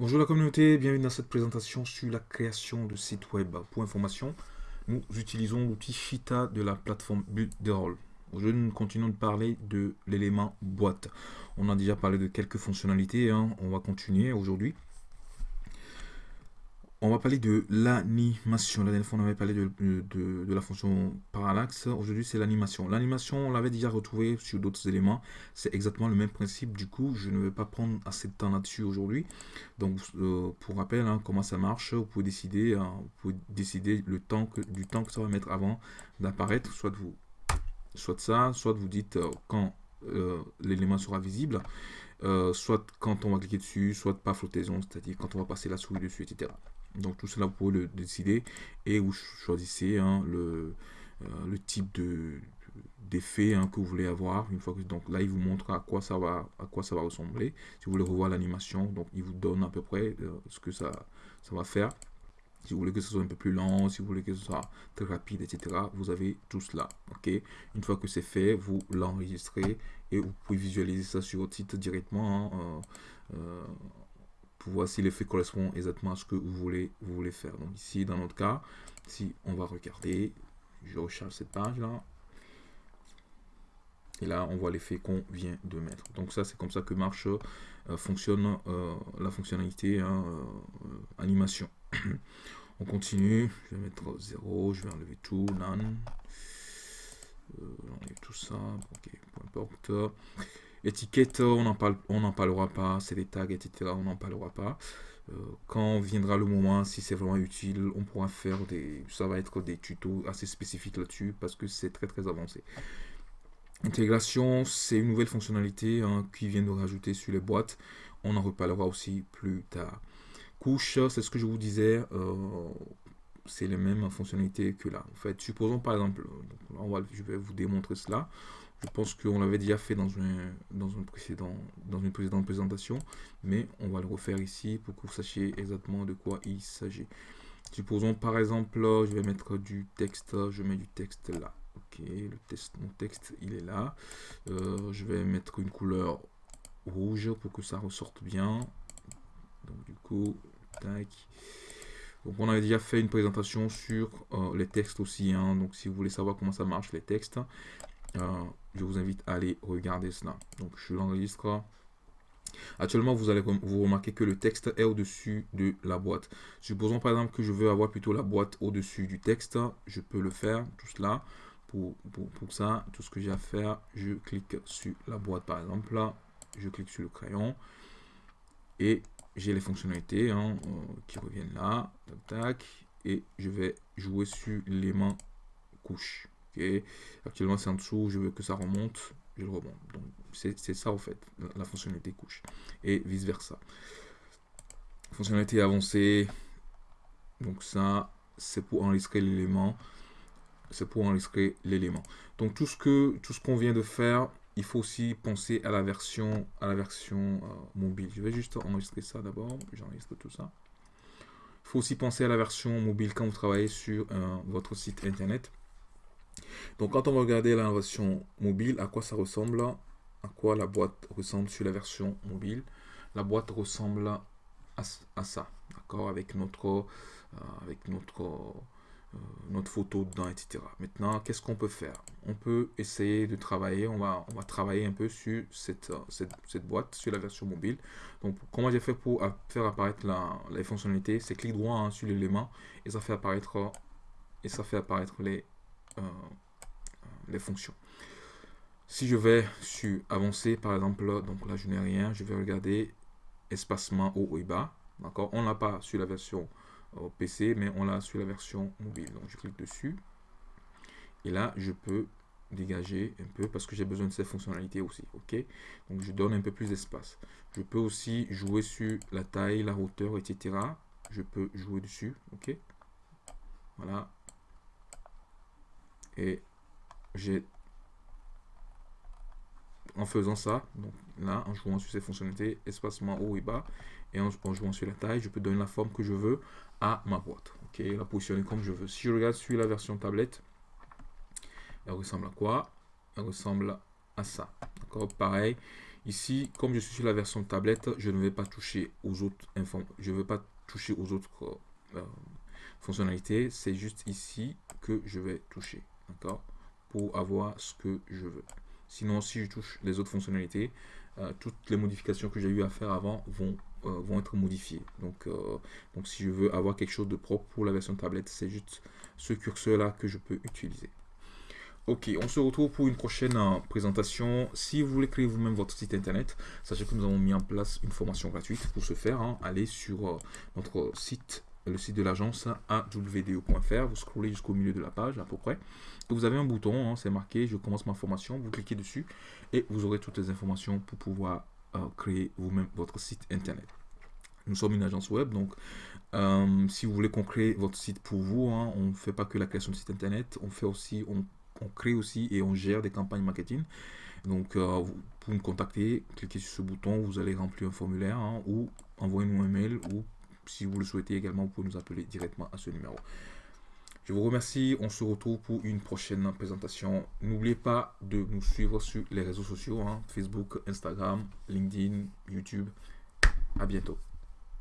Bonjour la communauté, bienvenue dans cette présentation sur la création de sites web. Pour information, nous utilisons l'outil Shita de la plateforme Builderall. Aujourd'hui, nous continuons de parler de l'élément boîte. On a déjà parlé de quelques fonctionnalités, hein. on va continuer aujourd'hui. On va parler de l'animation. La dernière fois, on avait parlé de, la fonction parallaxe. Aujourd'hui, c'est l'animation. L'animation, on l'avait déjà retrouvé sur d'autres éléments. C'est exactement le même principe. Du coup, je ne vais pas prendre assez de temps là-dessus aujourd'hui. Donc, euh, pour rappel, hein, comment ça marche, vous pouvez décider, hein, vous pouvez décider le temps que, du temps que ça va mettre avant d'apparaître. Soit vous, soit ça, soit vous dites euh, quand euh, l'élément sera visible. Soit quand on va cliquer dessus, soit pas flottaison, c'est-à-dire quand on va passer la souris dessus, etc. Donc tout cela, vous pouvez le décider et vous choisissez hein, le, euh, le type de d'effet hein, que vous voulez avoir. Une fois que donc là il vous montre à quoi ça va à quoi ça va ressembler. Si vous voulez revoir l'animation donc il vous donne à peu près euh, ce que ça va faire si vous voulez que ce soit un peu plus lent si vous voulez que ce soit très rapide etc vous avez tout cela ok? Une fois que c'est fait vous l'enregistrez et vous pouvez visualiser ça sur votre site directement hein, euh, pour voir si l'effet correspond exactement à ce que vous voulez, vous voulez faire. Donc ici, dans notre cas, si on va regarder, je recharge cette page-là. Et là, on voit l'effet qu'on vient de mettre. Donc ça, c'est comme ça que marche, euh, fonctionne euh, la fonctionnalité hein, euh, animation. On continue, je vais mettre 0, je vais enlever tout, none. enlever tout ça, ok, peu importe. Étiquette, on n'en parlera pas. C'est des tags, etc. On n'en parlera pas. Euh, quand viendra le moment, si c'est vraiment utile, on pourra faire des... Ça va être des tutos assez spécifiques là-dessus parce que c'est très très avancé. Intégration, c'est une nouvelle fonctionnalité hein, qui vient de rajouter sur les boîtes. On en reparlera aussi plus tard. Couche, c'est ce que je vous disais. Euh, c'est les mêmes fonctionnalités que là. En fait, supposons par exemple, on va, je vais vous démontrer cela. Je pense qu'on l'avait déjà fait dans, une, dans, un précédent, dans une précédente présentation, mais on va le refaire ici pour que vous sachiez exactement de quoi il s'agit. Supposons par exemple, je vais mettre du texte, je mets du texte là. Ok, le texte, mon texte il est là. Euh, je vais mettre une couleur rouge pour que ça ressorte bien. Donc du coup, tac. Donc on avait déjà fait une présentation sur euh, les textes aussi. Hein. donc si vous voulez savoir comment ça marche les textes, euh, je vous invite à aller regarder cela. Donc je l'enregistre. Actuellement, vous allez vous remarquer que le texte est au-dessus de la boîte. Supposons par exemple que je veux avoir plutôt la boîte au-dessus du texte. Je peux le faire, tout cela. Pour, pour, ça, tout ce que j'ai à faire, je clique sur la boîte par exemple. Là, je clique sur le crayon. Et j'ai les fonctionnalités hein, euh, qui reviennent là. Tac. Et je vais jouer sur l'élément couche. Actuellement, c'est en dessous, je veux que ça remonte, je le remonte. Donc, c'est ça, en fait, la, fonctionnalité couche. Et vice-versa. Fonctionnalité avancée. Donc, ça, c'est pour enregistrer l'élément. C'est pour enregistrer l'élément. Donc, tout ce que tout ce qu'on vient de faire, il faut aussi penser à la version, à la version euh, mobile. Je vais juste enregistrer ça d'abord. J'enregistre tout ça. Il faut aussi penser à la version mobile quand vous travaillez sur euh, votre site internet. Donc quand on va regarder la version mobile, à quoi ça ressemble, à quoi la boîte ressemble sur la version mobile, la boîte ressemble à, ça, d'accord, avec notre, euh, avec notre, notre photo dedans, etc. Maintenant, qu'est-ce qu'on peut faire? On peut essayer de travailler, on va, travailler un peu sur cette, cette, boîte, sur la version mobile. Donc, comment j'ai fait pour faire apparaître la, les fonctionnalités? C'est clic droit hein, sur l'élément et ça fait apparaître et ça fait apparaître les, euh, les fonctions. Si je vais sur avancer, par exemple, donc là je n'ai rien, je vais regarder espacement haut et bas. D'accord? On n'a pas sur la version euh, PC, mais on l'a sur la version mobile. Donc je clique dessus. Et là, je peux dégager un peu parce que j'ai besoin de ces fonctionnalités aussi. Ok? Donc je donne un peu plus d'espace. Je peux aussi jouer sur la taille, la hauteur, etc. Je peux jouer dessus. Ok? Voilà. Et j'ai en faisant ça, donc là, en jouant sur ces fonctionnalités, espacement haut et bas, et en, jouant sur la taille, je peux donner la forme que je veux à ma boîte. Ok, la positionner comme je veux. Si je regarde sur la version tablette, elle ressemble à quoi? Elle ressemble à ça. D'accord? Pareil, Ici, comme je suis sur la version tablette, je ne vais pas toucher aux autres je ne vais pas toucher aux autres euh, fonctionnalités. C'est juste ici que je vais toucher, d'accord, pour avoir ce que je veux. Sinon, si je touche les autres fonctionnalités, euh, toutes les modifications que j'ai eu à faire avant vont, euh, vont être modifiées. Donc, donc, si je veux avoir quelque chose de propre pour la version tablette, c'est juste ce curseur-là que je peux utiliser. Ok, on se retrouve pour une prochaine euh, présentation. Si vous voulez créer vous-même votre site internet, sachez que nous avons mis en place une formation gratuite pour ce faire. Hein. Allez sur euh, notre site, le site de l'agence awdo.fr. Vous scrollez jusqu'au milieu de la page à peu près. vous avez un bouton, hein, c'est marqué je commence ma formation. Vous cliquez dessus et vous aurez toutes les informations pour pouvoir euh, créer vous-même votre site internet. Nous sommes une agence web, donc si vous voulez qu'on crée votre site pour vous, hein, on ne fait pas que la création de site internet, on fait aussi, on crée aussi et on gère des campagnes marketing. Donc, euh, pour nous contacter, cliquez sur ce bouton, vous allez remplir un formulaire hein, ou envoyez-nous un mail ou si vous le souhaitez également, vous pouvez nous appeler directement à ce numéro. Je vous remercie, on se retrouve pour une prochaine présentation. N'oubliez pas de nous suivre sur les réseaux sociaux, hein, Facebook, Instagram, LinkedIn, YouTube. À bientôt.